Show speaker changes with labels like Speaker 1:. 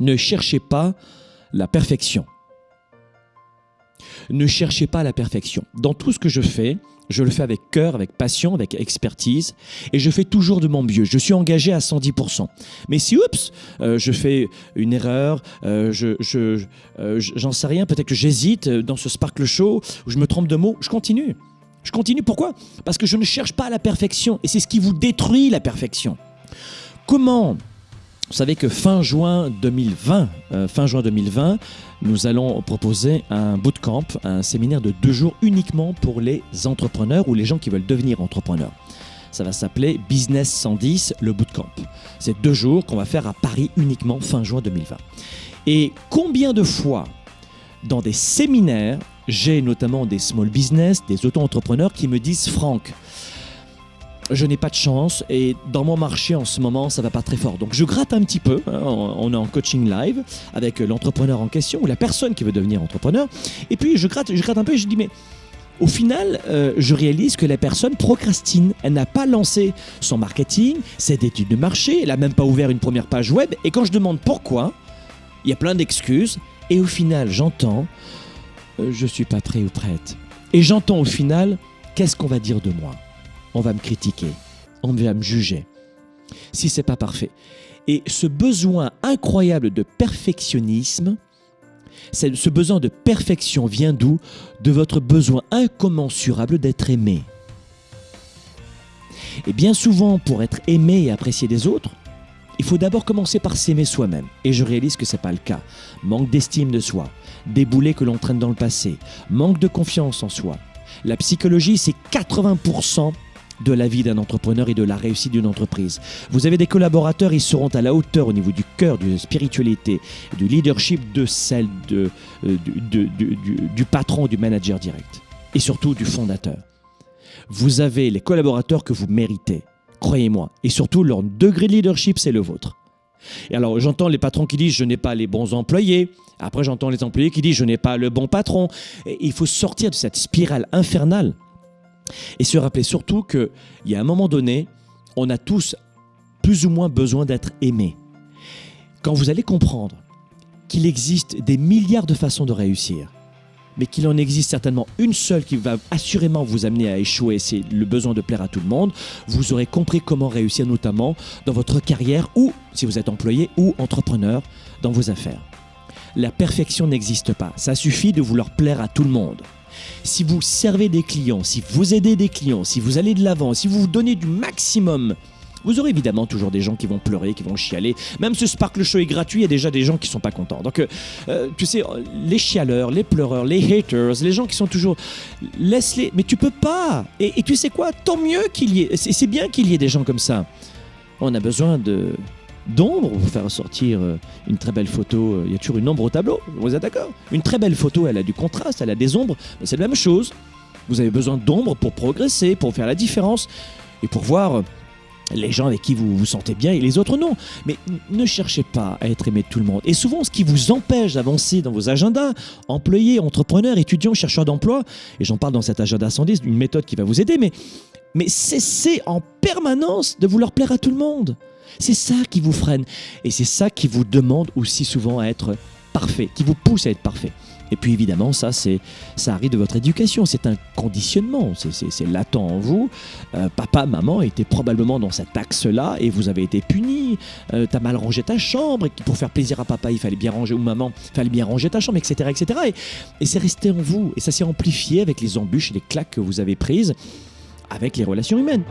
Speaker 1: Ne cherchez pas la perfection. Ne cherchez pas la perfection. Dans tout ce que je fais, je le fais avec cœur, avec passion, avec expertise, et je fais toujours de mon mieux. Je suis engagé à 110%. Mais si, oups, euh, je fais une erreur, euh, je, euh, j'en sais rien, peut-être que j'hésite dans ce Sparkle Show, où je me trompe de mots, je continue. Je continue, pourquoi? Parce que je ne cherche pas la perfection, et c'est ce qui vous détruit la perfection. Comment vous savez que fin juin 2020, euh, fin juin 2020, nous allons proposer un bootcamp, un séminaire de deux jours uniquement pour les entrepreneurs ou les gens qui veulent devenir entrepreneurs. Ça va s'appeler Business 110, le bootcamp. C'est deux jours qu'on va faire à Paris uniquement fin juin 2020. Et combien de fois dans des séminaires, j'ai notamment des small business, des auto-entrepreneurs qui me disent Franck, je n'ai pas de chance et dans mon marché en ce moment, ça va pas très fort. Donc je gratte un petit peu. Hein, on est en coaching live avec l'entrepreneur en question ou la personne qui veut devenir entrepreneur. Et puis je gratte, je gratte un peu et je dis mais au final, euh, je réalise que la personne procrastine. Elle n'a pas lancé son marketing, cette étude de marché, elle n'a même pas ouvert une première page web. Et quand je demande pourquoi, il y a plein d'excuses. Et au final, j'entends, euh, je suis pas prêt ou prête. Et j'entends au final, qu'est-ce qu'on va dire de moi? On va me critiquer, on va me juger. Si c'est pas parfait. Et ce besoin incroyable de perfectionnisme, ce besoin de perfection vient d'où? De votre besoin incommensurable d'être aimé. Et bien souvent, pour être aimé et apprécié des autres, il faut d'abord commencer par s'aimer soi-même. Et je réalise que ce n'est pas le cas. Manque d'estime de soi, des que l'on traîne dans le passé, manque de confiance en soi. La psychologie, c'est 80% de la vie d'un entrepreneur et de la réussite d'une entreprise. Vous avez des collaborateurs, ils seront à la hauteur au niveau du cœur, de la spiritualité, du leadership, de celle de, euh, du, patron, du manager direct. Et surtout du fondateur. Vous avez les collaborateurs que vous méritez, croyez-moi. Et surtout, leur degré de leadership, c'est le vôtre. Et alors, j'entends les patrons qui disent je n'ai pas les bons employés. Après, j'entends les employés qui disent je n'ai pas le bon patron. Il faut sortir de cette spirale infernale et se rappeler surtout qu'il y a un moment donné, on a tous plus ou moins besoin d'être aimés. Quand vous allez comprendre qu'il existe des milliards de façons de réussir, mais qu'il en existe certainement une seule qui va assurément vous amener à échouer, c'est le besoin de plaire à tout le monde, vous aurez compris comment réussir notamment dans votre carrière ou, si vous êtes employé ou entrepreneur, dans vos affaires. La perfection n'existe pas, ça suffit de vouloir plaire à tout le monde si vous servez des clients, si vous aidez des clients, si vous allez de l'avant, si vous vous donnez du maximum, vous aurez évidemment toujours des gens qui vont pleurer, qui vont chialer. Même ce Sparkle Show est gratuit, il y a déjà des gens qui sont pas contents. Donc, euh, euh, tu sais, les chialeurs, les pleureurs, les haters, les gens qui sont toujours... Laisse-les, mais tu peux pas. Et, et tu sais quoi? Tant mieux qu'il y ait... C'est bien qu'il y ait des gens comme ça. On a besoin de d'ombre faire sortir euh, une très belle photo. Euh, il y a toujours une ombre au tableau, vous êtes d'accord? Une très belle photo, elle a du contraste, elle a des ombres, c'est la même chose. Vous avez besoin d'ombre pour progresser, pour faire la différence et pour voir euh, les gens avec qui vous vous sentez bien et les autres non. Mais ne cherchez pas à être aimé de tout le monde. Et souvent, ce qui vous empêche d'avancer dans vos agendas, employés, entrepreneurs, étudiants, chercheurs d'emploi, et j'en parle dans cet agenda 110, une méthode qui va vous aider, mais cessez en permanence de vouloir plaire à tout le monde. C'est ça qui vous freine. Et c'est ça qui vous demande aussi souvent à être parfait, qui vous pousse à être parfait. Et puis évidemment, ça, c'est, ça arrive de votre éducation. C'est un conditionnement. C'est, latent en vous. Euh, papa, maman étaient probablement dans cet axe-là et vous avez été puni. Euh, t'as mal rangé ta chambre et pour faire plaisir à papa, il fallait bien ranger ou maman, il fallait bien ranger ta chambre, etc., etc. Et, et c'est resté en vous. Et ça s'est amplifié avec les embûches et les claques que vous avez prises avec les relations humaines.